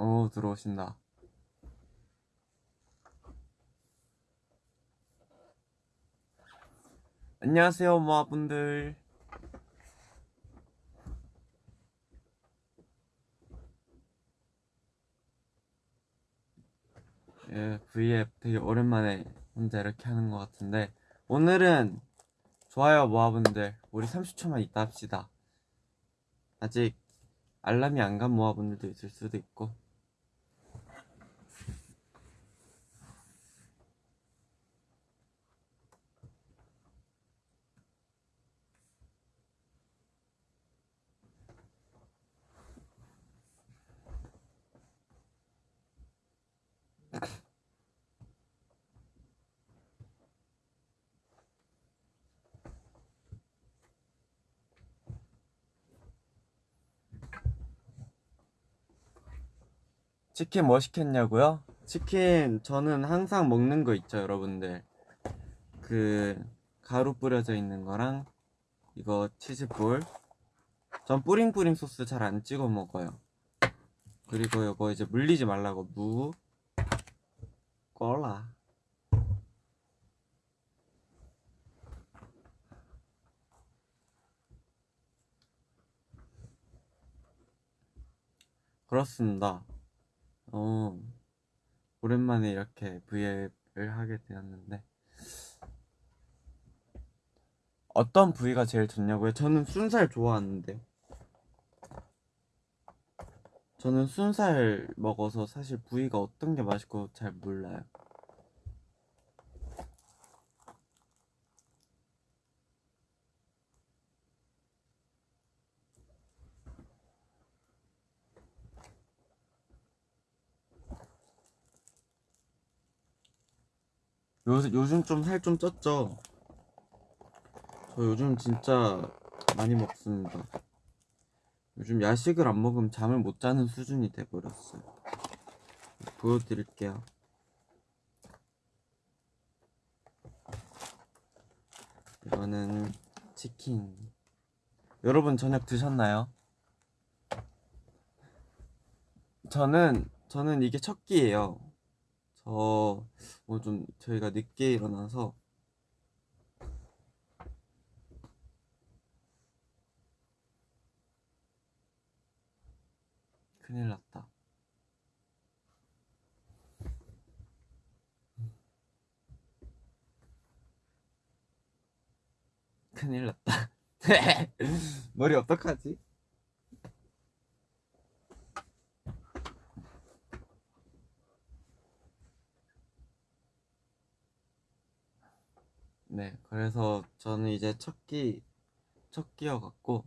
오 들어오신다. 안녕하세요 모아분들. 예, V앱 되게 오랜만에 혼자 이렇게 하는 것 같은데 오늘은 좋아요 모아분들. 우리 30초만 있다 합시다. 아직 알람이 안 간 모아분들도 있을 수도 있고 치킨 뭐 시켰냐고요? 치킨 저는 항상 먹는 거 있죠 여러분들. 그 가루 뿌려져 있는 거랑 이거 치즈볼. 전 뿌링뿌링 소스 잘 안 찍어 먹어요. 그리고 이거 이제 물리지 말라고 무 꼴라. 그렇습니다 어, 오랜만에 이렇게 V앱을 하게 되었는데 어떤 부위가 제일 좋냐고요? 저는 순살 좋아하는데요. 저는 순살 먹어서 사실 부위가 어떤 게 맛있고 잘 몰라요. 요, 요즘 좀 살 좀 쪘죠? 저 요즘 진짜 많이 먹습니다. 요즘 야식을 안 먹으면 잠을 못 자는 수준이 돼버렸어요. 보여드릴게요. 이거는 치킨. 여러분 저녁 드셨나요? 저는 저는 이게 첫 끼예요. 저 오늘 좀 저희가 늦게 일어나서 큰일 났다. 큰일 났다. 머리 어떡하지? 네, 그래서 저는 이제 첫 끼, 첫 끼여갖고,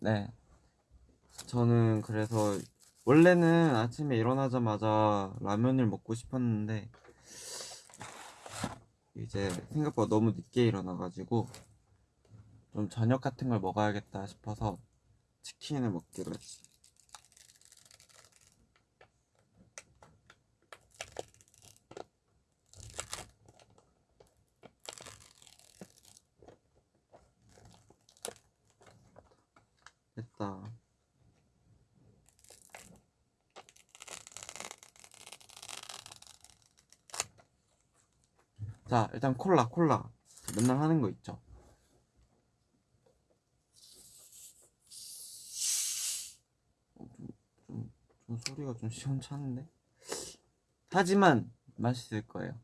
네. 저는 그래서, 원래는 아침에 일어나자마자 라면을 먹고 싶었는데, 이제 생각보다 너무 늦게 일어나가지고, 좀 저녁 같은 걸 먹어야겠다 싶어서 치킨을 먹기로 했어요. 됐다. 자, 일단 콜라, 콜라. 맨날 하는 거 있죠. 어, 좀, 좀, 좀 소리가 좀 시원찮은데? 하지만 맛있을 거예요.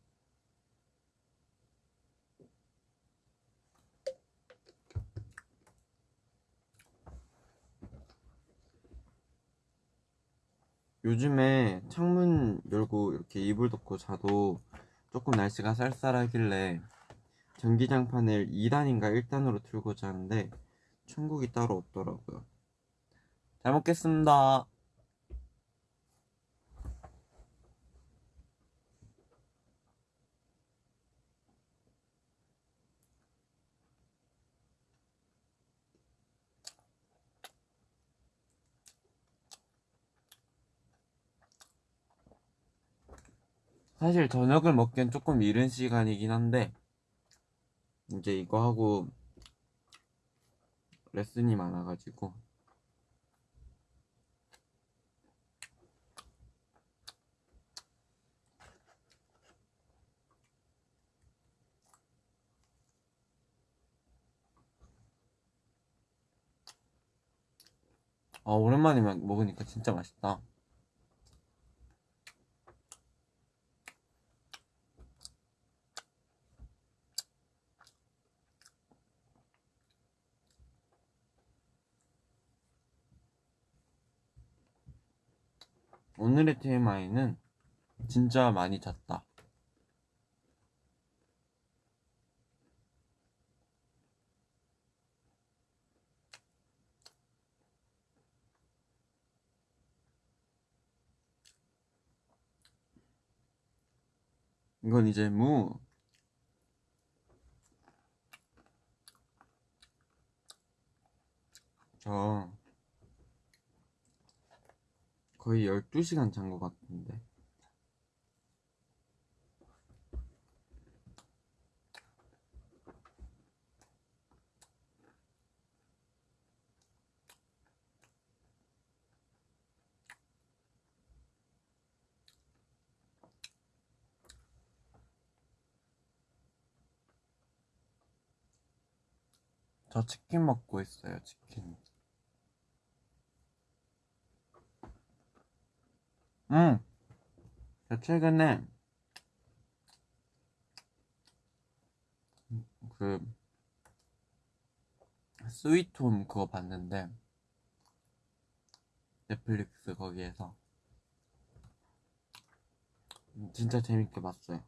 요즘에 창문 열고 이렇게 이불 덮고 자도 조금 날씨가 쌀쌀하길래 전기장판을 2단인가 1단으로 틀고 자는데 충국이 따로 없더라고요. 잘 먹겠습니다. 사실 저녁을 먹기엔 조금 이른 시간이긴 한데 이제 이거 하고 레슨이 많아가지고. 아 오랜만에 먹으니까 진짜 맛있다. 오늘의 TMI는 진짜 많이 잤다. 이건 이제 무. 저 거의 12시간 잔 것 같은데. 저 치킨 먹고 있어요, 치킨. 응. 저 최근에 그 스위트홈 그거 봤는데 넷플릭스 거기에서 진짜 재밌게 봤어요.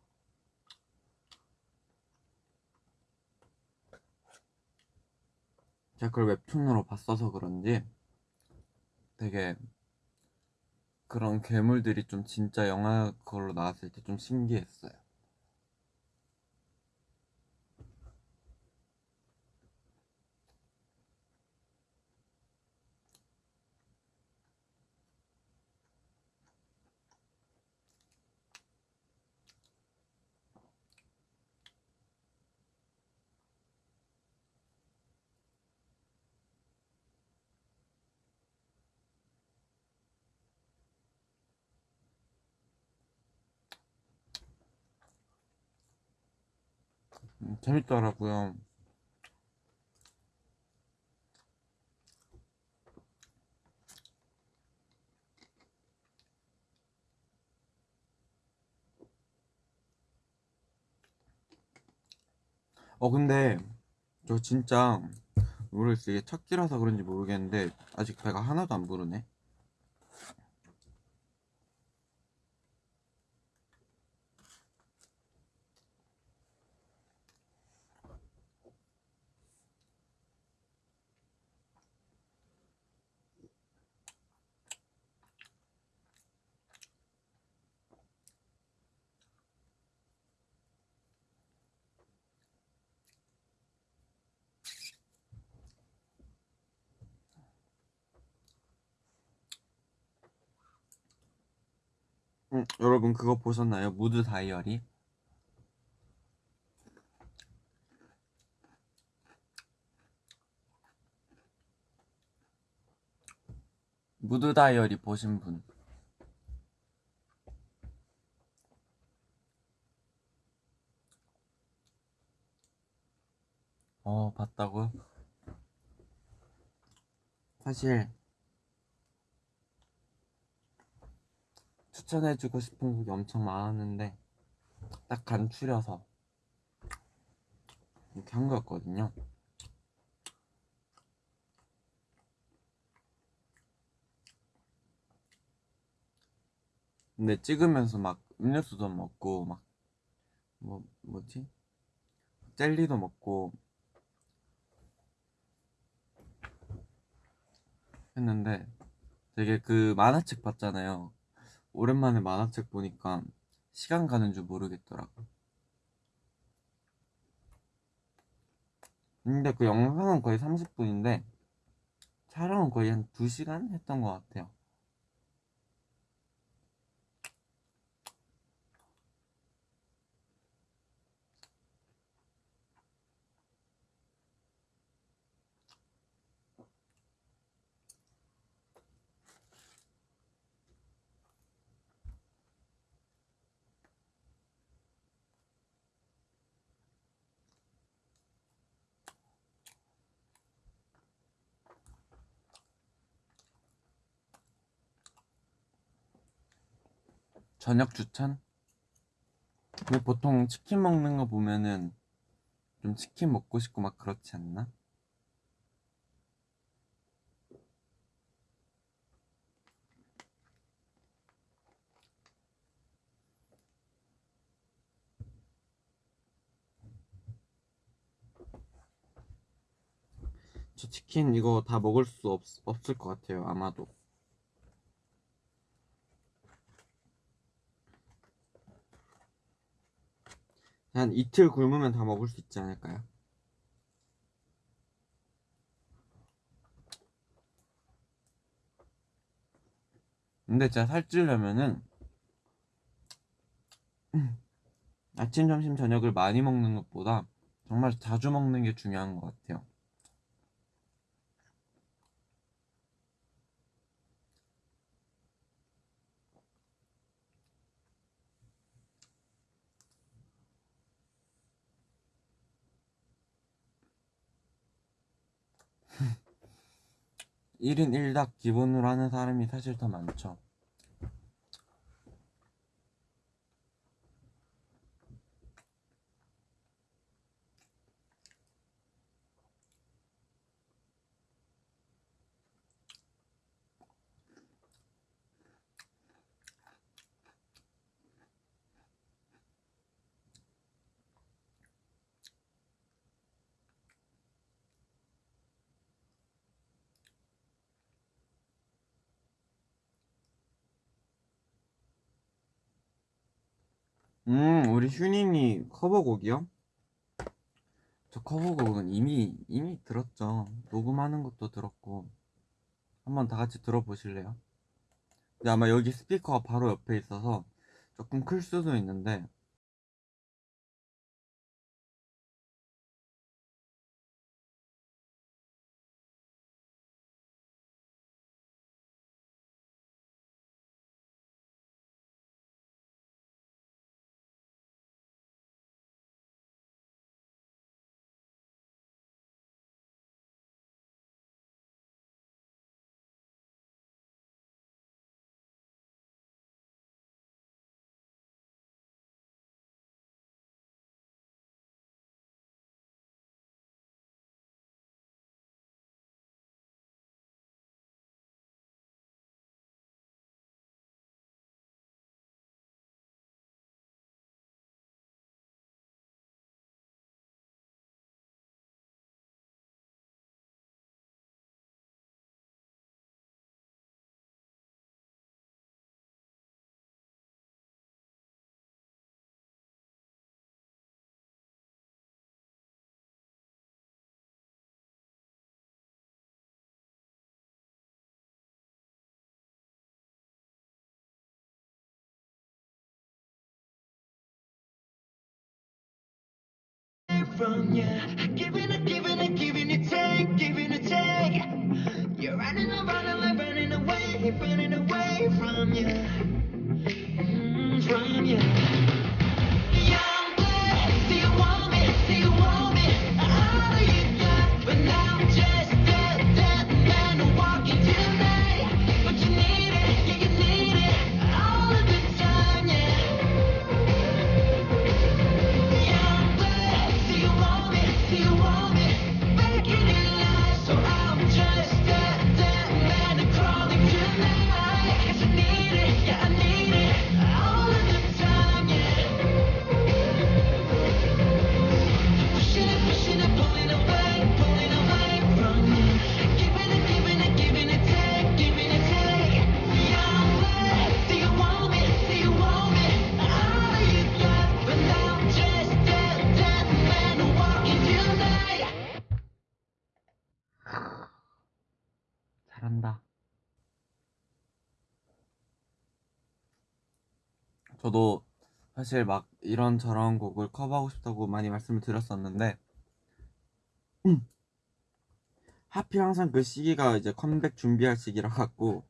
제가 그걸 웹툰으로 봤어서 그런지 되게 그런 괴물들이 좀 진짜 영화 그걸로 나왔을 때 좀 신기했어요. 음, 재밌더라고요. 어, 근데 저 진짜 모르겠어요. 이게 첫 끼라서 그런지 모르겠는데 아직 배가 하나도 안 부르네. 음, 여러분 그거 보셨나요? 무드 다이어리? 무드 다이어리 보신 분? 어, 봤다고요? 사실 추천해주고 싶은 곡이 엄청 많았는데 딱 간추려서 이렇게 한 거였거든요. 근데 찍으면서 막 음료수도 먹고 막 뭐 뭐지? 젤리도 먹고 했는데 되게 그 만화책 봤잖아요. 오랜만에 만화책 보니까 시간 가는 줄 모르겠더라고. 근데 그 영상은 거의 30분인데 촬영은 거의 한 2시간 했던 것 같아요. 저녁 추천? 근데 보통 치킨 먹는 거 보면은 좀 치킨 먹고 싶고 막 그렇지 않나? 저 치킨 이거 다 먹을 수 없, 없을 것 같아요 아마도 한 이틀 굶으면 다 먹을 수 있지 않을까요? 근데 진짜 살찌려면은 아침, 점심, 저녁을 많이 먹는 것보다 정말 자주 먹는 게 중요한 것 같아요. 일인일닭 기본으로 하는 사람이 사실 더 많죠. 음, 우리 휴닝이 커버곡이요? 저 커버곡은 이미, 이미 들었죠. 녹음하는 것도 들었고. 한번 다 같이 들어보실래요? 근데 아마 여기 스피커가 바로 옆에 있어서 조금 클 수도 있는데. From you. Giving it, giving it, giving it, take, giving it, take. You're running and running like running away, running away from you. Mm, from you. 잘한다. 저도 사실 막 이런 저런 곡을 커버하고 싶다고 많이 말씀을 드렸었는데 음. 하필 항상 그 시기가 이제 컴백 준비할 시기라 갖고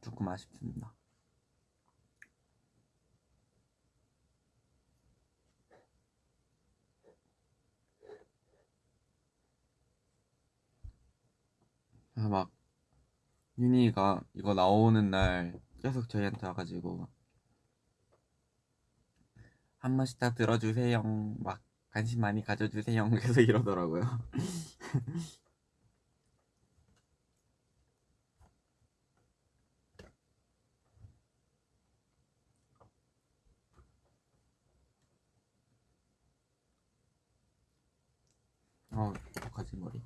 조금 아쉽습니다. 막 윤희가 이거 나오는 날 계속 저희한테 와가지고 한 번씩 다 들어주세요. 막 관심 많이 가져주세요. 계속 이러더라고요. 어 어떡하지 머리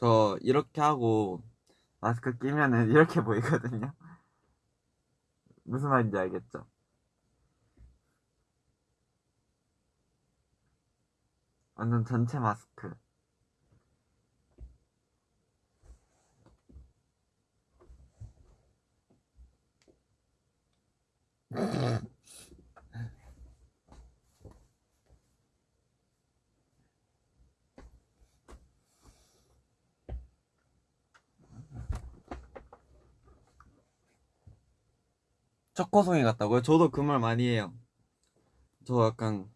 저 이렇게 하고 마스크 끼면은 이렇게 보이거든요. 무슨 말인지 알겠죠? 완전 전체 마스크. 초코송이 같다고요? 저도 그 말 많이 해요. 저 약간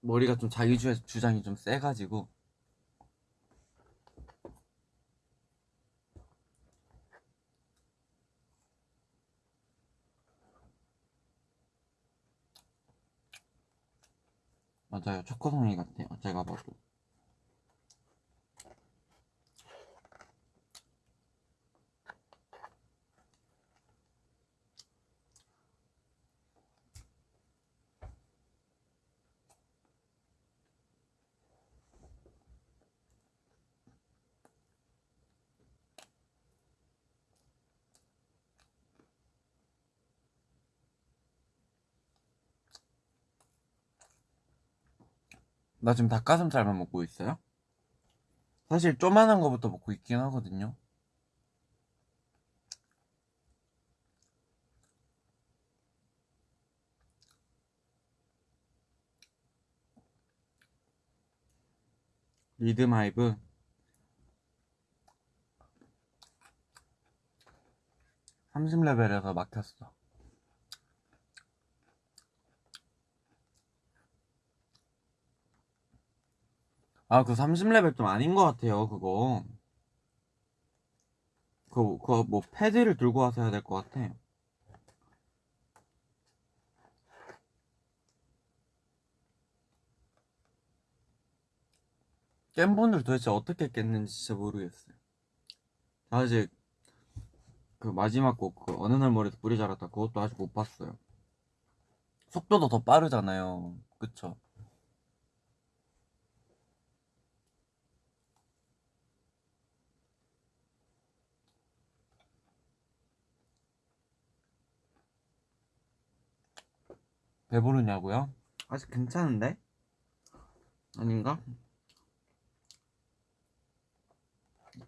머리가 좀 자기 주, 주장이 좀 세가지고 맞아요. 초코송이 같아요. 제가 봐도. 나 지금 닭가슴살만 먹고 있어요? 사실 쪼만한 거부터 먹고 있긴 하거든요. 리듬하이브 30레벨에서 막혔어. 아, 그 30레벨 좀 아닌 것 같아요, 그거. 그거, 그거 뭐 패드를 들고 와서 해야 될 것 같아. 깬 분들 도대체 어떻게 깼는지 진짜 모르겠어요. 아직 그 마지막 곡, 그 어느 날 머리에서 뿌리 자랐다 그것도 아직 못 봤어요. 속도도 더 빠르잖아요. 그쵸? 배부르냐고요? 아직 괜찮은데? 아닌가?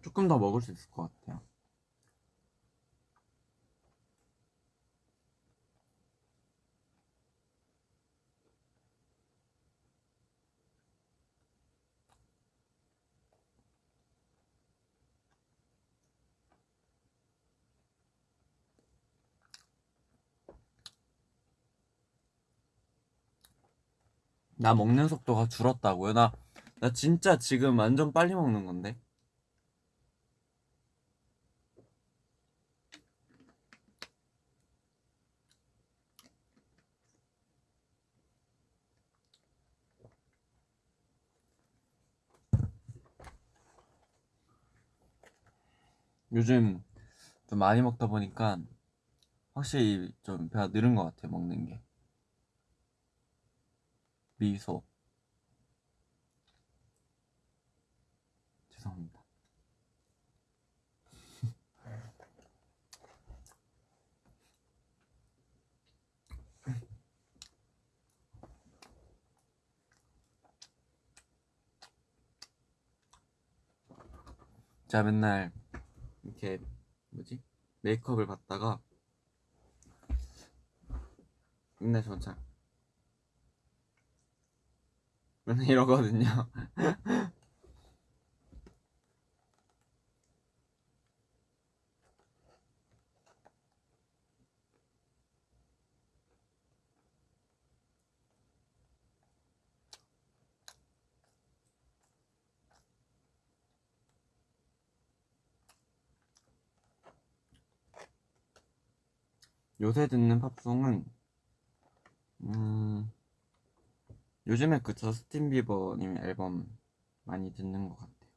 조금 더 먹을 수 있을 것 같아요. 나 먹는 속도가 줄었다고요? 나, 나 진짜 지금 완전 빨리 먹는 건데? 요즘 좀 많이 먹다 보니까 확실히 좀 배가 늘은 것 같아, 먹는 게. 미소. 죄송합니다. 제가 맨날 이렇게 뭐지 메이크업을 받다가 맨날 저잘 이러거든요. 요새 듣는 팝송은 음 요즘에 그 저스틴 비버님 앨범 많이 듣는 것 같아요.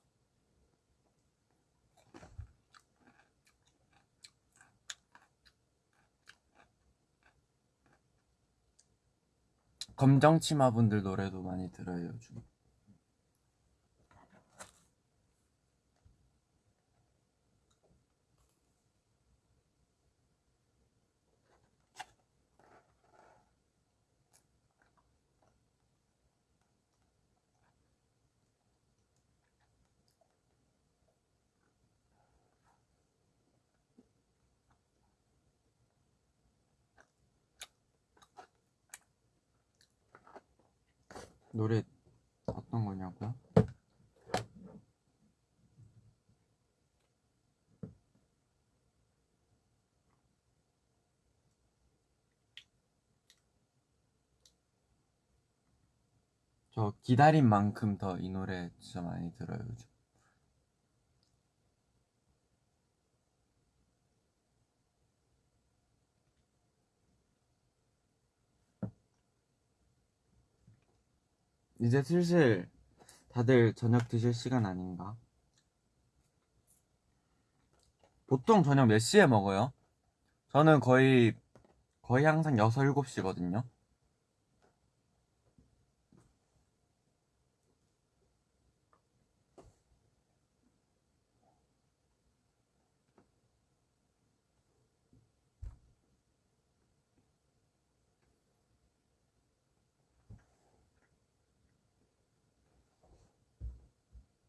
검정 치마분들 노래도 많이 들어요 요즘. 노래 어떤 거냐고요? 저 기다린 만큼 더 이 노래 진짜 많이 들어요 요즘. 이제 슬슬 다들 저녁 드실 시간 아닌가? 보통 저녁 몇 시에 먹어요? 저는 거의 거의 항상 6, 7시거든요.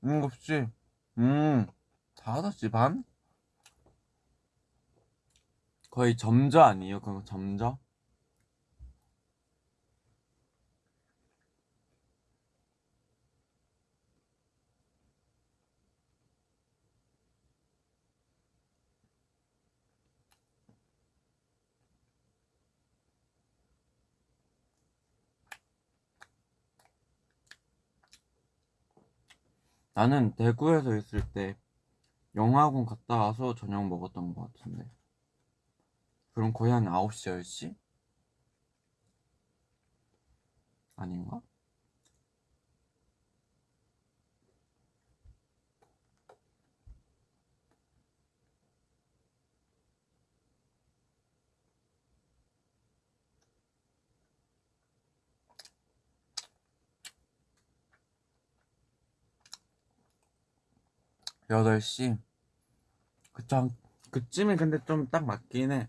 일곱 시. 음, 다섯 시 반? 거의 점저 아니에요? 그거 점저? 나는 대구에서 있을 때 영화관 갔다 와서 저녁 먹었던 것 같은데. 그럼 거의 한 9시, 10시? 아닌가? 여덟 시 그쵸 한- 그쯤이 근데 좀 딱 맞긴 해.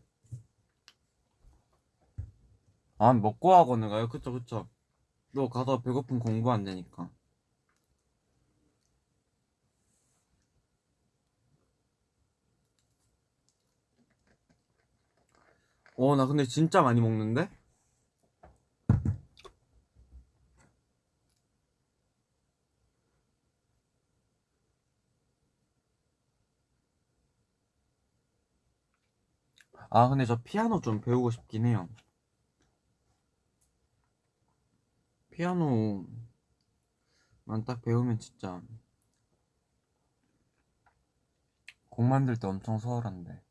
아 먹고 학원을 가요? 그쵸 그쵸. 또 가서 배고픔 공부 안 되니까. 어 나 근데 진짜 많이 먹는데? 아 근데 저 피아노 좀 배우고 싶긴 해요. 피아노만 딱 배우면 진짜 곡 만들 때 엄청 수월한데.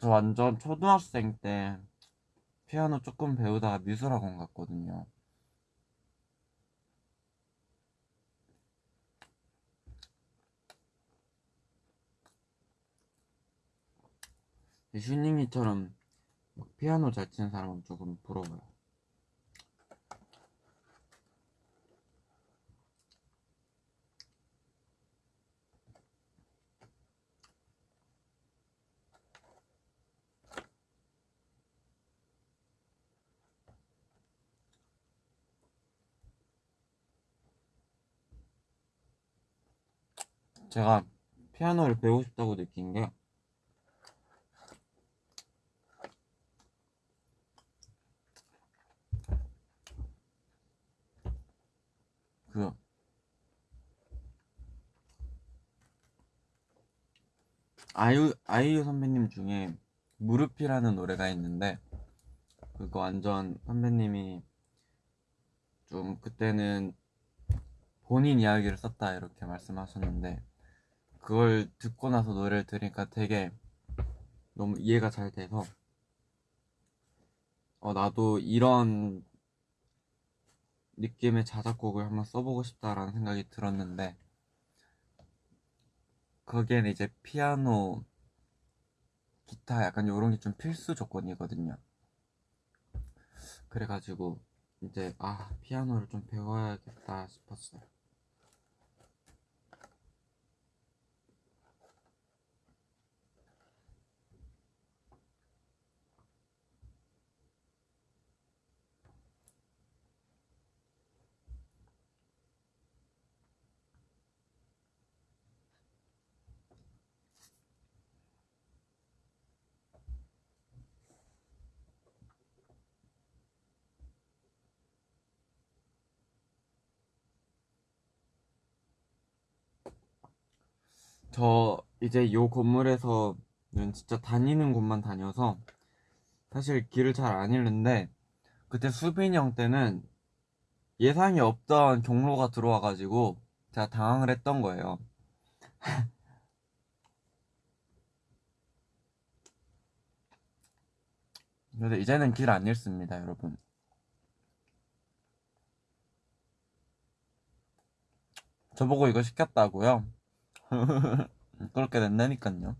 저 완전 초등학생 때 피아노 조금 배우다가 미술학원 갔거든요. 슈닝이처럼 막 피아노 잘 치는 사람은 조금 부러워요. 제가 피아노를 배우고 싶다고 느낀 게 그, 아이유, 아이유 선배님 중에 무릎이라는 노래가 있는데, 그거 완전 선배님이 좀 그때는 본인 이야기를 썼다 이렇게 말씀하셨는데, 그걸 듣고 나서 노래를 들으니까 되게 너무 이해가 잘 돼서 어 나도 이런 느낌의 자작곡을 한번 써보고 싶다라는 생각이 들었는데 거기에는 이제 피아노, 기타 약간 요런 게 좀 필수 조건이거든요. 그래가지고 이제 아 피아노를 좀 배워야겠다 싶었어요. 저 이제 요 건물에서는 진짜 다니는 곳만 다녀서 사실 길을 잘 안 잃는데 그때 수빈이 형 때는 예상이 없던 경로가 들어와가지고 제가 당황을 했던 거예요. 근데 이제는 길 안 잃습니다, 여러분. 저보고 이거 시켰다고요? 그렇게 된다니까요.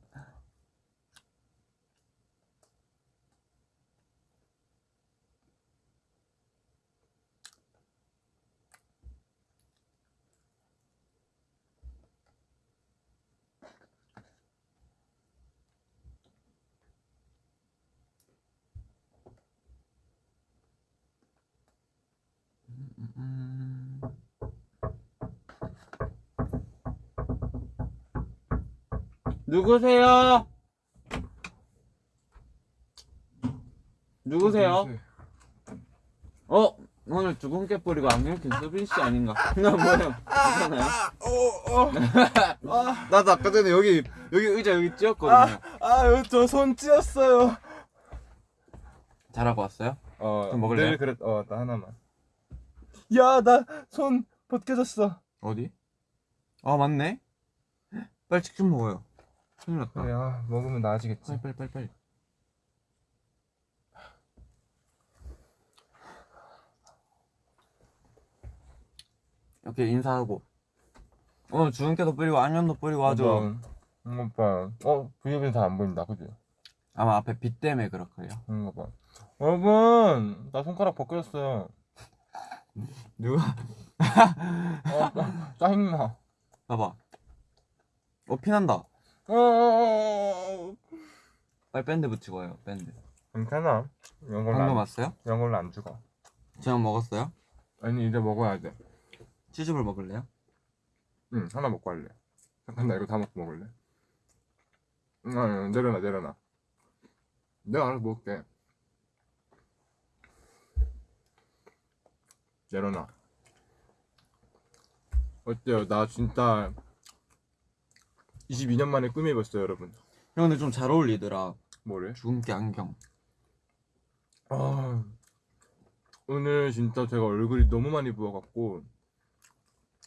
누구세요? 누구세요? 어? 오늘 주근깨 뿌리고 안경 낀 수빈 씨 아닌가? 나 뭐야? 괜찮아요? 나도 아까 전에 여기 여기 의자 여기 찧었거든요. 아유 저손 찧었어요. 잘하고 왔어요? 어좀 먹을래요? 늘 그랬 어나 하나만. 야 나 손 벗겨졌어. 어디? 아 맞네. 빨리 치킨 먹어요. 큰일 났다. 그래 아 먹으면 나아지겠지. 빨리 빨리 빨리 빨리. 이렇게 인사하고 어 주근깨도 뿌리고 안녕도 뿌리고 하죠. 응 오빠. 어 브이앱은 잘안 보인다 그지? 아마 앞에 빛 때문에 그렇걸요. 응 오빠. 여러분 나 손가락 벗겨졌어요. 누가 어 짜- 짜증나. 봐봐. 어 피난다. 어 빨리 밴드 붙이고 와요. 밴드. 괜찮아. 이런 걸로 방금 안, 왔어요? 이런 걸로 안 죽어. 저녁 먹었어요? 아니 이제 먹어야 돼. 치즈볼 먹을래요? 응 하나 먹고 할래. 잠깐 나 이거 다 먹고 먹을래. 응 아니, 내려놔 내려놔. 내가 알아서 먹을게. 내려놔. 어때요? 나 진짜 22년 만에 꿈이 입었어요, 여러분. 형 근데 좀 잘 어울리더라. 뭐래? 주근깨 안경. 아, 오늘 진짜 제가 얼굴이 너무 많이 부어갖고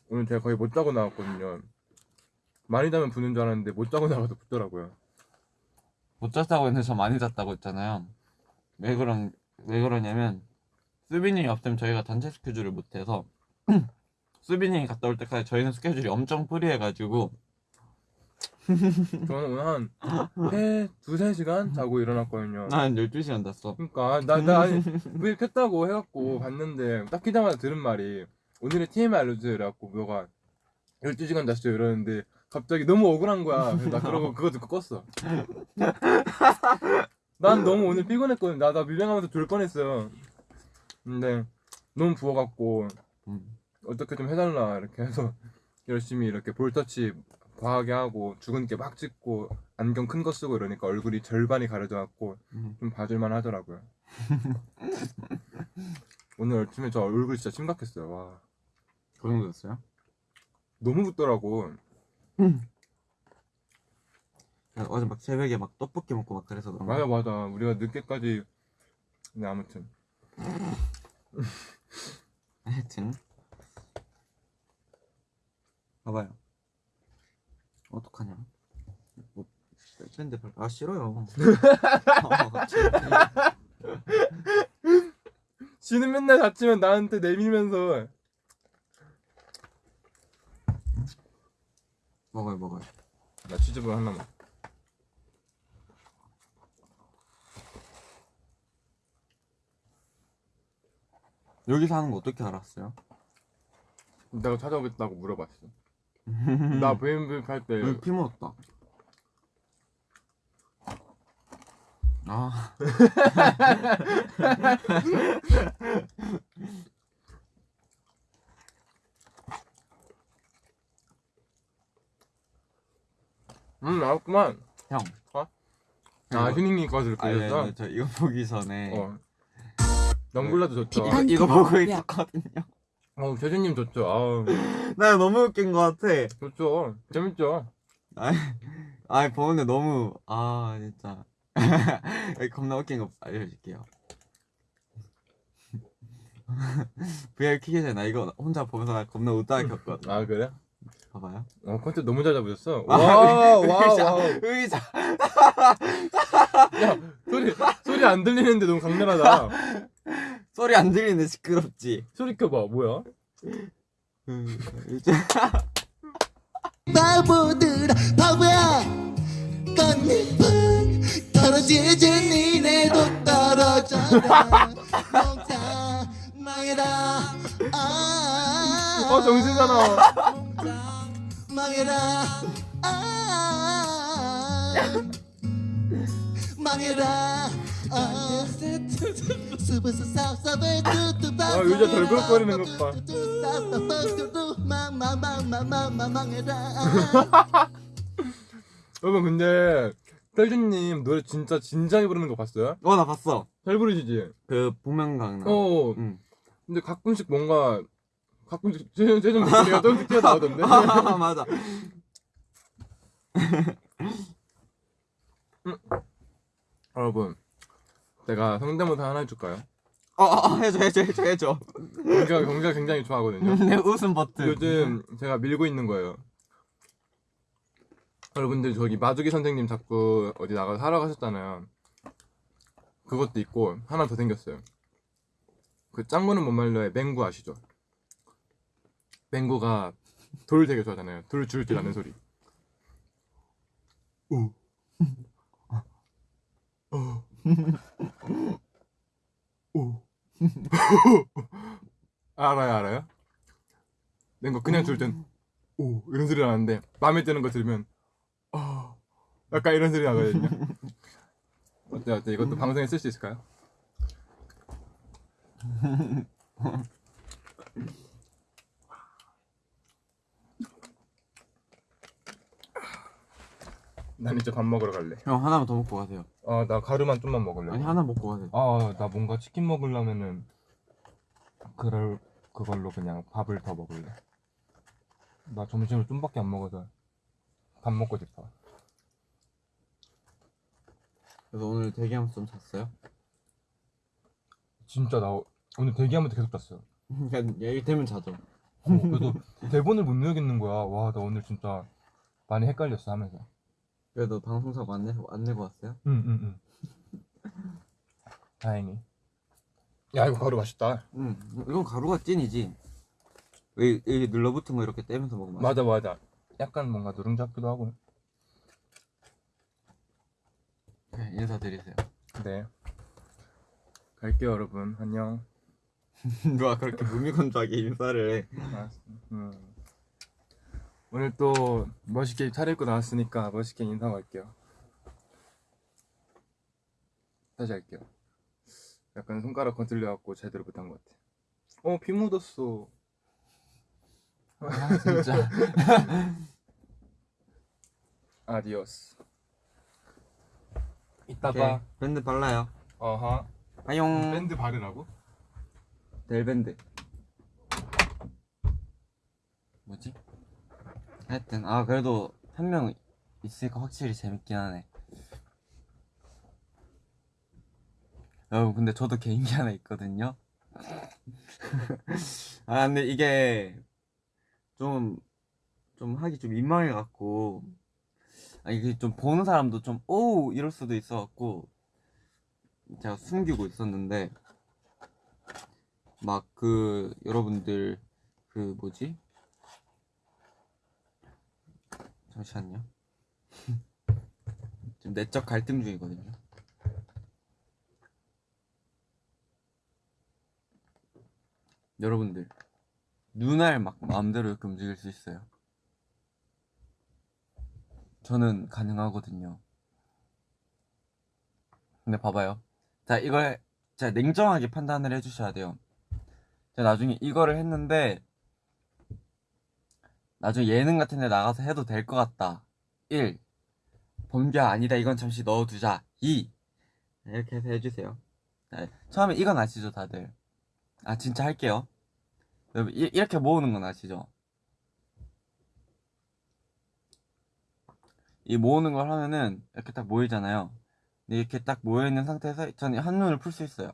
오늘 제가 거의 못 자고 나왔거든요. 많이 자면 부는 줄 알았는데 못 자고 나가도 붓더라고요. 못 잤다고 했는데 저 많이 잤다고 했잖아요. 왜 그런 왜 그러냐면 수빈이 없으면 저희가 단체 스케줄을 못해서 수빈이 갔다 올 때까지 저희는 스케줄이 엄청 프리해가지고 저는 오늘 한해 두세 시간 자고 일어났거든요. 한 12시간 잤어. 그러니까 나나 아니 왜 켰다고 해갖고 봤는데 딱 키자마자 들은 말이 오늘의 TMI 알려주세요 이래갖고 너가 12시간 잤어요 이러는데 갑자기 너무 억울한 거야 그래서 나 그러고 그거 듣고 껐어 난 너무 오늘 피곤했거든 나, 나 밀려나면서 졸 뻔했어요 근데 너무 부어갖고 음. 어떻게 좀 해달라 이렇게 해서 열심히 이렇게 볼터치 과하게 하고 죽은 게 막 찍고 안경 큰 거 쓰고 이러니까 얼굴이 절반이 가려져 갖고 음. 좀 봐줄만 하더라고요. 오늘 아침에 저 얼굴 진짜 심각했어요. 와. 그 정도였어요? 너무 붙더라고. 어제 막 새벽에 막 떡볶이 먹고 막 그래서 그런 맞아 맞아. 우리가 늦게까지. 네 아무튼. 하여튼 봐봐요 어떡하냐 뭐 밴드 별... 아 싫어요. 지는 맨날 다치면 나한테 내밀면서 먹어요 먹어요 나 치즈볼 하나만. 여기서 하는 거 어떻게 알았어요? 내가 찾아오겠다고 물어봤어. 나 VMV 할때 여기 피 묻었다 아 음 나왔구만. 형. 어? 아 휴닝님 아, 예, 보였어. 예, 저 이거 보기 전에 어. 영블라도 좋죠. 이거, 이거 보고 있었거든요. 어 재준님 좋죠. 아우 나 너무 웃긴 것 같아. 좋죠. 재밌죠. 아, 보는데 너무 아 진짜 겁나 웃긴 거 알려줄게요. VR 키기 전에 나 이거 혼자 보면서 나 겁나 웃다가 켰거든. 아 그래? 봐봐요. 어 컨셉 너무 잘 잡으셨어. 아, wow wow 의자, wow. 의자. 야 소리 소리 안 들리는데 너무 강렬하다. 소리 안 들리는데 시끄럽지. 소리 켜봐 뭐야? 음, 의자. 바보들아 바보야 꽃잎은 떨어지지 니네도 떨어져라 몽땅 망해라 아 어 정신사나. 망해라 아 망해라 아 의자 덜그럭거리는 것 봐. 망망망망망망해라 여러분 근데 셀준님 노래 진짜 진지하게 부르는 거 봤어요? 어, 나 봤어. 잘 부르시지? 그 복면가왕 나. 어. 응. 근데 가끔씩 뭔가 가끔씩 세준 목소리가 조금씩 튀어나오던데. 아, 맞아. 여러분 제가 성대모사 하나 해줄까요? 어, 어, 어, 해줘, 해줘, 해줘, 해줘. 경기가 경기가 굉장히 좋아하거든요. 내 웃음 버튼. 요즘 제가 밀고 있는 거예요. 여러분들 저기 마주기 선생님 자꾸 어디 나가서 하러 가셨잖아요. 그것도 있고 하나 더 생겼어요. 그 짱구는 못 말려의 맹구 아시죠? 맹구가 돌 되게 좋아하잖아요. 돌 줄줄 아는 소리. 오. 어. 오. 알아요, 알아요? 맹구 그냥 줄 땐 오 이런 소리 나는데 마음에 드는 거 들으면 어 약간 이런 소리 나거든요. 어때 어때 이것도 방송에 쓸 수 있을까요? 난 이제 밥 먹으러 갈래. 형, 하나만 더 먹고 가세요. 아 나 가루만 좀만 먹을래. 아니, 하나 먹고 가세요. 아나 뭔가 치킨 먹으려면은 그럴 그걸로 그냥 밥을 더 먹을래. 나 점심을 좀밖에 안 먹어서 밥 먹고 싶어. 그래서 오늘 대기하면서 좀 잤어요? 진짜 나 오늘 대기하면서 계속 잤어요. 그냥 얘기 되면 자죠. 어, 그래서 대본을 못 외우겠는 거야. 와 나 오늘 진짜 많이 헷갈렸어 하면서. 그래도 방송사고 안, 내, 안 내고 왔어요? 응응응. 다행히. 야 이거 가루 맛있다. 응. 이건 가루가 찐이지. 왜, 여기 눌러붙은 거 이렇게 떼면서 먹으면. 맞아 맞아. 약간 뭔가 누룽지 같기도 하고. 네, 인사드리세요. 네. 갈게요 여러분. 안녕. 누가 그렇게 무미건조하게 인사를 해. 음. 오늘 또 멋있게 차려입고 나왔으니까 멋있게 인사하고 갈게요. 다시 할게요. 약간 손가락 거슬려갖고 제대로 못한 것 같아. 어, 피 묻었어. 아, 진짜. adiós. 이따 오케이. 봐. 밴드 발라요. 어하. 아용. 밴드 바르라고? 대일밴드. 뭐지? 하여튼 아 그래도 한 명 있으니까 확실히 재밌긴 하네. 여러분 근데 저도 개인기 하나 있거든요. 아 근데 이게 좀좀 하기 좀 민망해 갖고 아 이게 좀 보는 사람도 좀 오 이럴 수도 있어 갖고 제가 숨기고 있었는데 막 그 여러분들 그 뭐지 잠시만요. 지금 내적 갈등 중이거든요. 여러분들 눈알 막 마음대로 이렇게 움직일 수 있어요? 저는 가능하거든요. 근데 봐봐요. 자 이걸 자 냉정하게 판단을 해주셔야 돼요. 제가 나중에 이거를 했는데 나중에 예능 같은 데 나가서 해도 될 것 같다. 1 번개 아니다. 이건 잠시 넣어두자. 2 이렇게 해서 해주세요. 자, 처음에 이건 아시죠 다들? 아 진짜 할게요. 여러분 이, 이렇게 모으는 건 아시죠? 이 모으는 걸 하면은 이렇게 딱 모이잖아요. 근데 이렇게 딱 모여있는 상태에서 저는 한눈을 풀 수 있어요.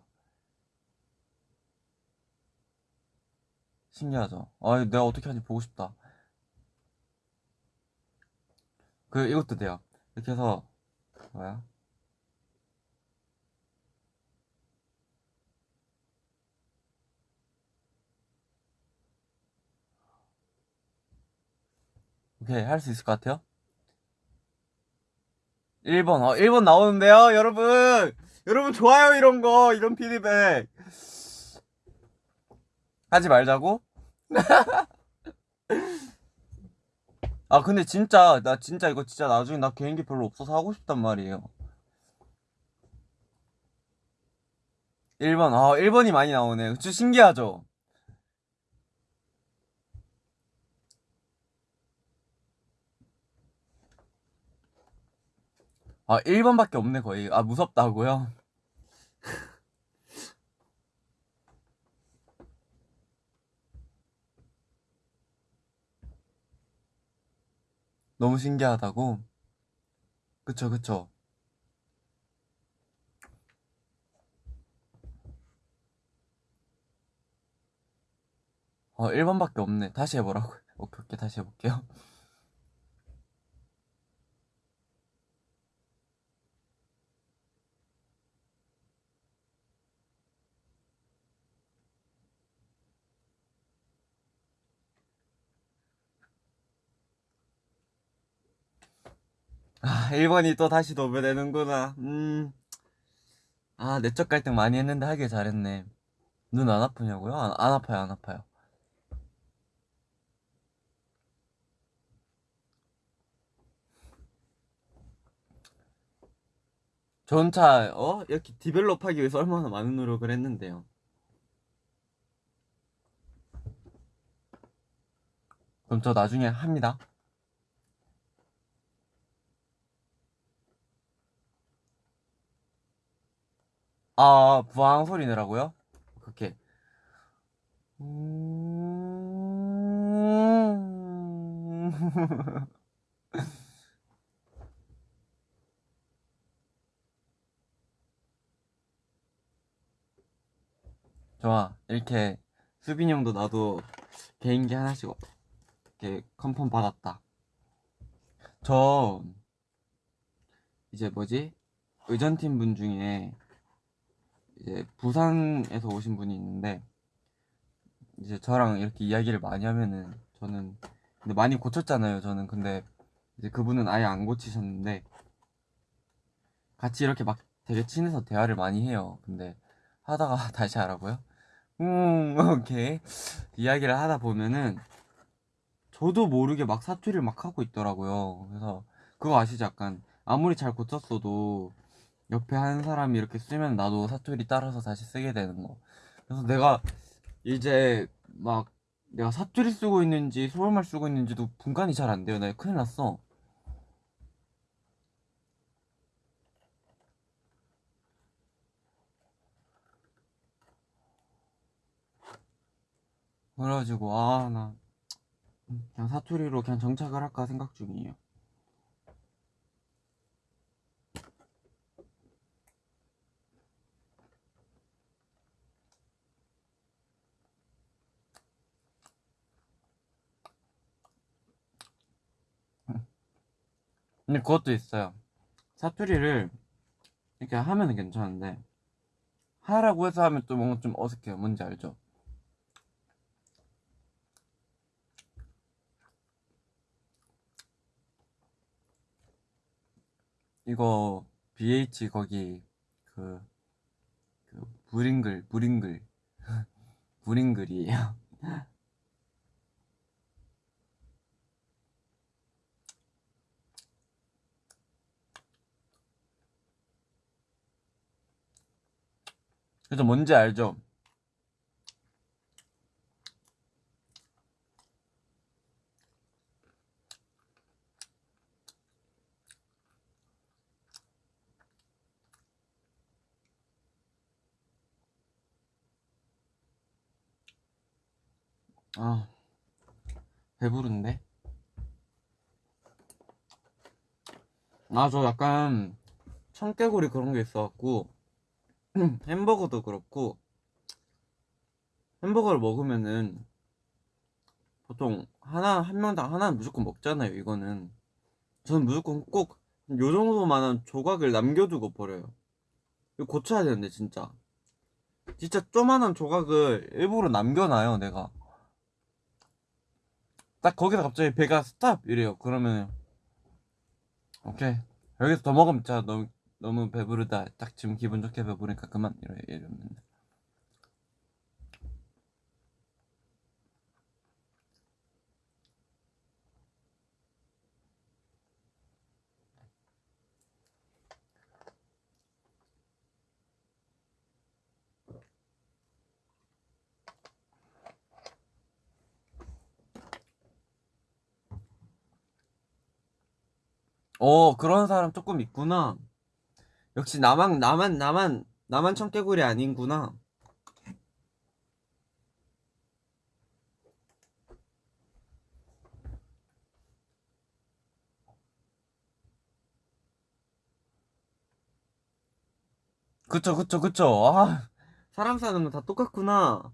신기하죠? 아, 내가 어떻게 하는지 보고 싶다. 그, 이것도 돼요. 이렇게 해서, 뭐야? 오케이, 할 수 있을 것 같아요? 1번, 어, 1번 나오는데요, 여러분! 여러분, 좋아요, 이런 거, 이런 피드백. 하지 말자고? 아 근데 진짜 나 진짜 이거 진짜 나중에 나 개인기 별로 없어서 하고 싶단 말이에요 1번 아 1번이 많이 나오네 좀 신기하죠? 아 1번밖에 없네 거의 아 무섭다고요? 너무 신기하다고? 그쵸, 그쵸. 어, 1번밖에 없네. 다시 해보라고. 오케이, 오케이, 다시 해볼게요. 아, 1번이 또 다시 도배되는구나. 음. 아, 내적 갈등 많이 했는데 하길 잘했네. 눈 안 아프냐고요? 안, 안 아파요, 안 아파요. 전차, 어? 이렇게 디벨롭 하기 위해서 얼마나 많은 노력을 했는데요. 그럼 저 나중에 합니다. 아, 부항 소리 내라고요? 그렇게. 음... 좋아. 이렇게 수빈이 형도 나도 개인기 하나씩 이렇게 컨펌 받았다. 저 이제 뭐지? 의전팀 분 중에 이제 부산에서 오신 분이 있는데 이제 저랑 이렇게 이야기를 많이 하면은 저는 근데 많이 고쳤잖아요 저는. 근데 이제 그분은 아예 안 고치셨는데 같이 이렇게 막 되게 친해서 대화를 많이 해요. 근데 하다가 다시 하라고요? 음 오케이. 이야기를 하다 보면은 저도 모르게 막 사투리를 막 하고 있더라고요. 그래서 그거 아시죠? 약간 아무리 잘 고쳤어도 옆에 한 사람이 이렇게 쓰면 나도 사투리 따라서 다시 쓰게 되는 거. 그래서 내가 이제 막 내가 사투리 쓰고 있는지 서울말 쓰고 있는지도 분간이 잘 안 돼요. 나 큰일 났어. 그래가지고 아 나 그냥 사투리로 그냥 정착을 할까 생각 중이에요. 근데 그것도 있어요. 사투리를 이렇게 하면은 괜찮은데 하라고 해서 하면 또 뭔가 좀 어색해요. 뭔지 알죠? 이거 BH 거기 그, 그 불잉글 불잉글 불잉글이에요. 그래서 뭔지 알죠? 아, 배부른데? 아, 저 약간 청개구리 그런 게 있어갖고 햄버거도 그렇고 햄버거를 먹으면은 보통 하나 한 명당 하나는 무조건 먹잖아요. 이거는 저는 무조건 꼭 요 정도만한 조각을 남겨두고 버려요. 이거 고쳐야 되는데 진짜 진짜 조만한 조각을 일부러 남겨놔요. 내가 딱 거기서 갑자기 배가 스탑 이래요. 그러면 오케이 여기서 더 먹으면 진짜 너무 너무 배부르다. 딱 지금 기분 좋게 배부르니까 그만 이러 이러면 어 그런 사람 조금 있구나. 역시 나만 나만 나만 나만 청개구리 아닌구나. 그쵸 그쵸 그쵸. 아 사람 사는 건 다 똑같구나.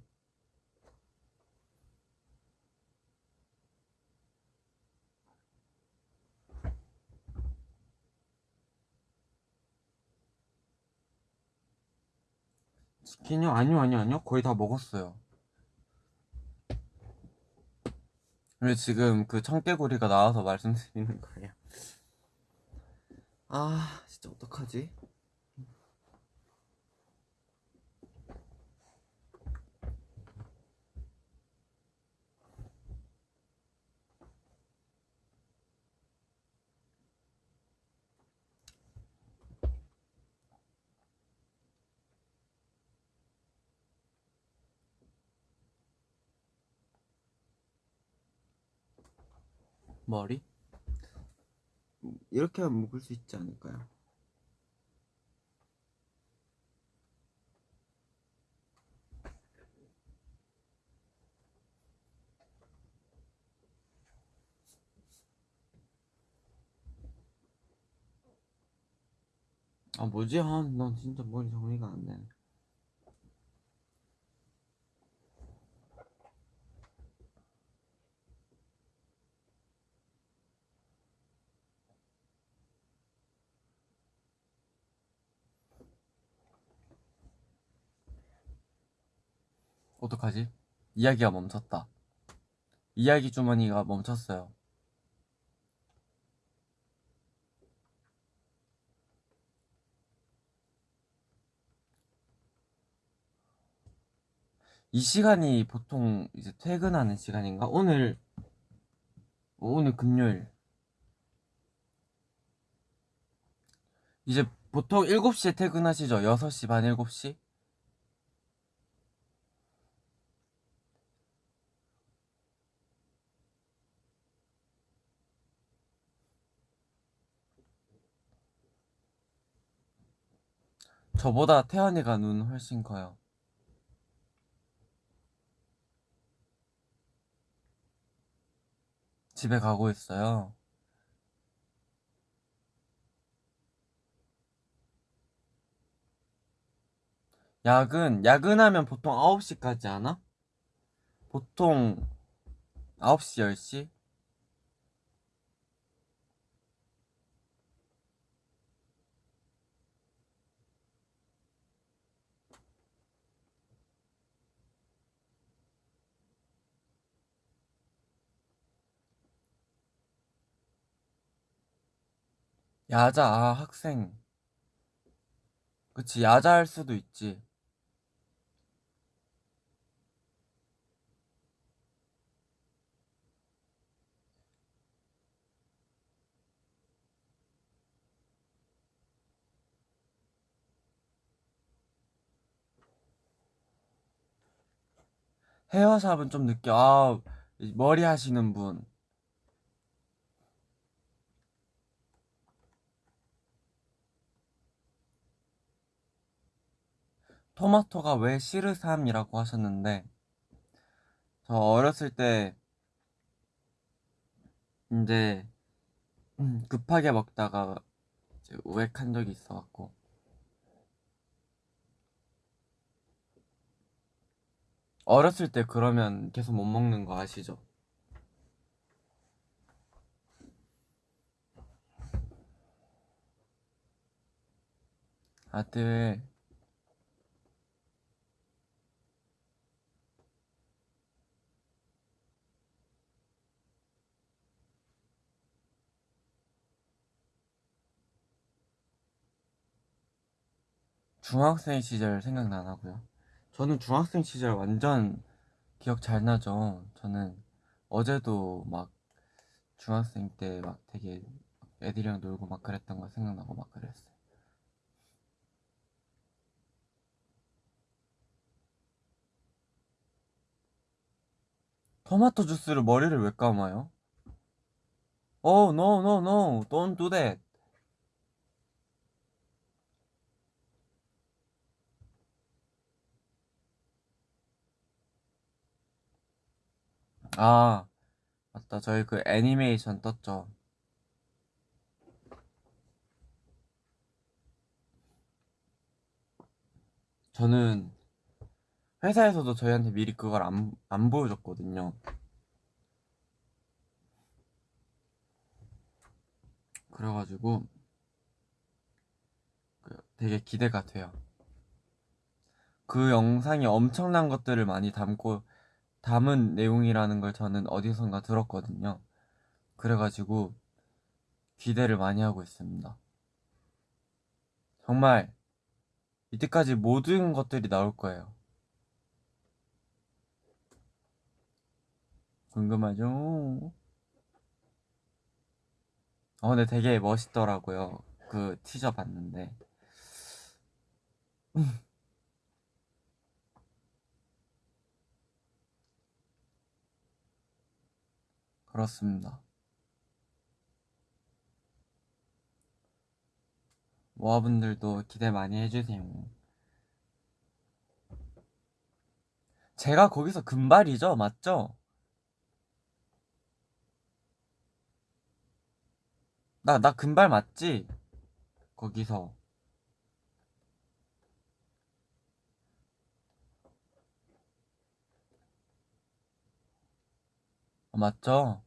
치킨이요? 아니요 아니요 아니요 거의 다 먹었어요. 왜 지금 그 청개구리가 나와서 말씀드리는 거예요? 아 진짜 어떡하지? 머리? 이렇게 하면 묶을 수 있지 않을까요? 아 뭐지? 아, 난 진짜 머리 정리가 안 되네. 어떡하지? 이야기가 멈췄다. 이야기 주머니가 멈췄어요. 이 시간이 보통 이제 퇴근하는 시간인가? 오늘 어, 오늘 금요일 이제 보통 7시에 퇴근하시죠? 6시 반 7시? 저보다 태연이가 눈 훨씬 커요. 집에 가고 있어요. 야근, 야근하면 보통 9시까지 하나? 보통 9시, 10시? 야자, 아, 학생. 그치, 야자 할 수도 있지. 헤어샵은 좀 늦게, 아, 이 머리 하시는 분. 토마토가 왜 시르삼이라고 하셨는데, 저 어렸을 때, 이제, 음, 급하게 먹다가, 이제 우액한 적이 있어갖고, 어렸을 때 그러면 계속 못 먹는 거 아시죠? 아들, 중학생 시절 생각나나고요? 저는 중학생 시절 완전 기억 잘 나죠. 저는 어제도 막 중학생 때 막 되게 애들이랑 놀고 막 그랬던 거 생각나고 막 그랬어요. 토마토 주스를 머리를 왜 감아요? Oh, no, no, no. Don't do that. 아, 맞다. 저희 그 애니메이션 떴죠. 저는 회사에서도 저희한테 미리 그걸 안, 안 보여줬거든요. 그래가지고 그 되게 기대가 돼요. 그 영상이 엄청난 것들을 많이 담고 담은 내용이라는 걸 저는 어디선가 들었거든요. 그래가지고 기대를 많이 하고 있습니다. 정말 이때까지 모든 것들이 나올 거예요. 궁금하죠? 어, 근데 되게 멋있더라고요. 그 티저 봤는데. 그렇습니다. 모아분들도 기대 많이 해주세요. 제가 거기서 금발이죠? 맞죠? 나, 나 금발 맞지? 거기서. 어, 맞죠?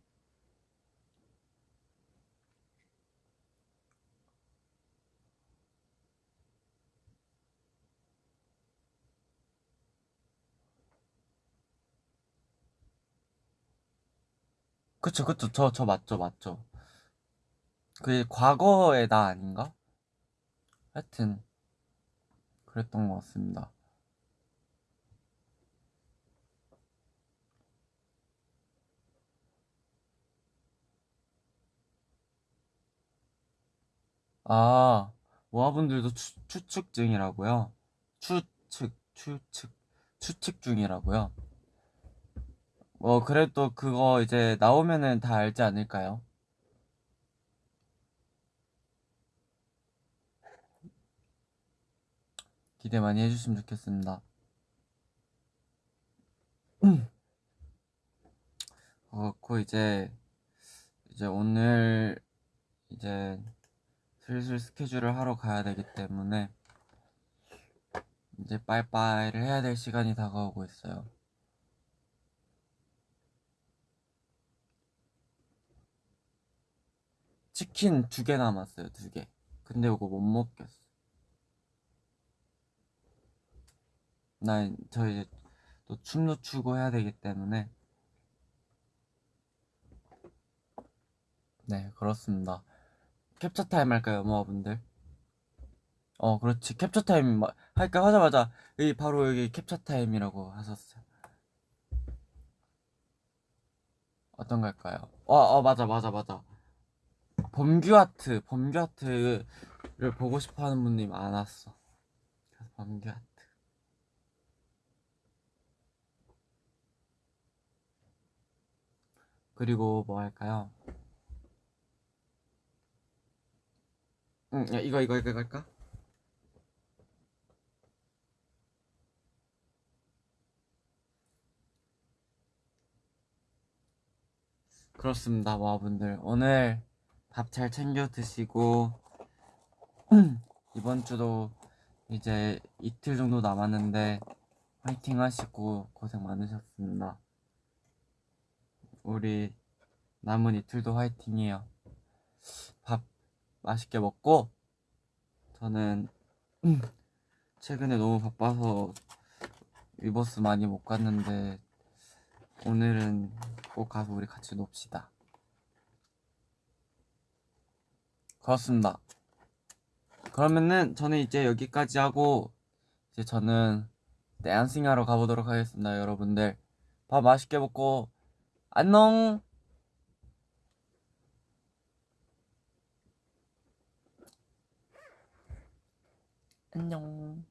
그쵸, 그쵸. 저, 저 맞죠, 맞죠. 그게 과거의 나 아닌가? 하여튼, 그랬던 것 같습니다. 아, 모아분들도 추, 추측 중이라고요? 추측, 추측, 추측 중이라고요? 뭐, 그래도 그거 이제 나오면은 다 알지 않을까요? 기대 많이 해주시면 좋겠습니다. 어, 그 이제 이제 오늘 이제 슬슬 스케줄을 하러 가야 되기 때문에 이제 빠이빠이를 해야 될 시간이 다가오고 있어요. 치킨 두 개 남았어요, 두 개. 근데 이거 못 먹겠어. 나, 저 이제 또 춤도 추고 해야 되기 때문에. 네, 그렇습니다. 캡처 타임 할까요, 모아분들? 어, 그렇지. 캡처 타임 마- 할까 하자마자 여기 바로 여기 캡처 타임이라고 하셨어요. 어떤 걸까요? 어, 어, 맞아, 맞아, 맞아. 범규 아트, 범규 아트를 보고 싶어 하는 분들이 많았어. 그래서 범규 아트. 그리고 뭐 할까요? 응, 야, 이거, 이거, 이거 할까? 그렇습니다, 모아분들. 오늘 밥 잘 챙겨 드시고, 이번 주도 이제 이틀 정도 남았는데, 화이팅 하시고 고생 많으셨습니다. 우리 남은 이틀도 화이팅이에요. 밥 맛있게 먹고, 저는 최근에 너무 바빠서 위버스 많이 못 갔는데, 오늘은 꼭 가서 우리 같이 놉시다. 그렇습니다. 그러면은 저는 이제 여기까지 하고 이제 저는 댄싱 하러 가보도록 하겠습니다, 여러분들. 밥 맛있게 먹고 안녕. 안녕.